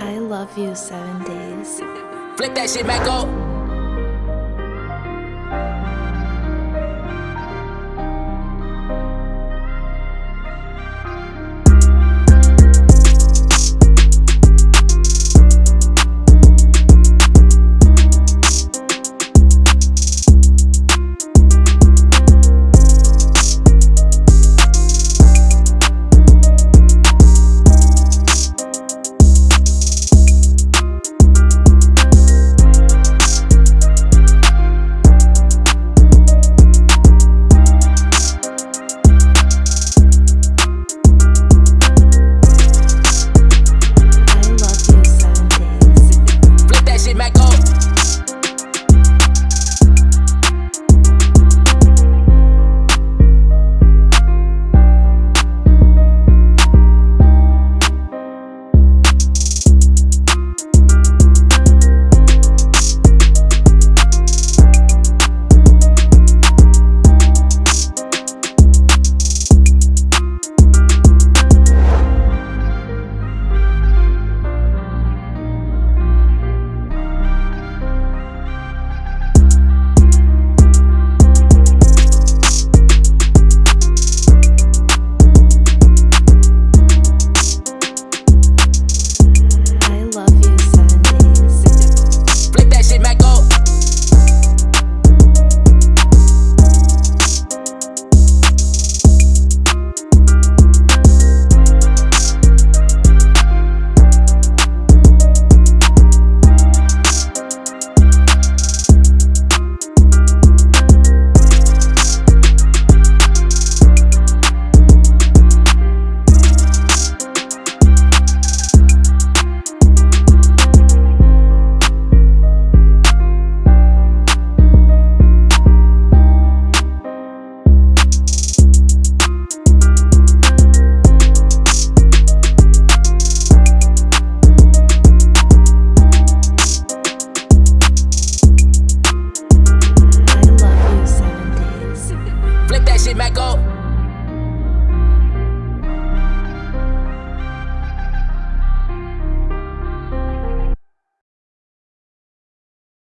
I love you seven days. Flip that shit back up.